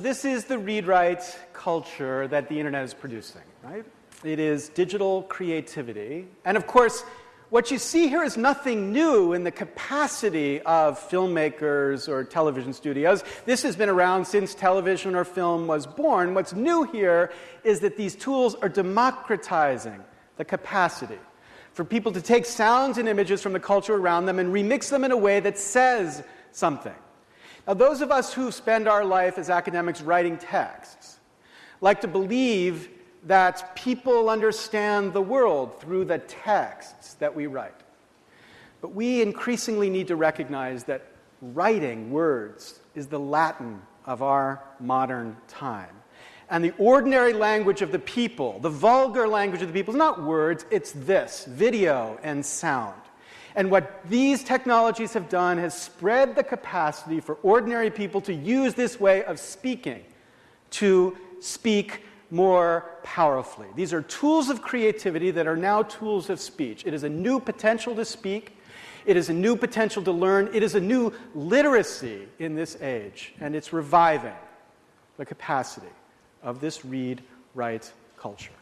So, this is the read write culture that the internet is producing, right? It is digital creativity. And of course, what you see here is nothing new in the capacity of filmmakers or television studios. This has been around since television or film was born. What's new here is that these tools are democratizing the capacity for people to take sounds and images from the culture around them and remix them in a way that says something. Now, those of us who spend our life as academics writing texts like to believe that people understand the world through the texts that we write. But we increasingly need to recognize that writing words is the Latin of our modern time. And the ordinary language of the people, the vulgar language of the people, is not words, it's this video and sound. And what these technologies have done has spread the capacity for ordinary people to use this way of speaking to speak more powerfully. These are tools of creativity that are now tools of speech. It is a new potential to speak. It is a new potential to learn. It is a new literacy in this age. And it's reviving the capacity of this read write culture.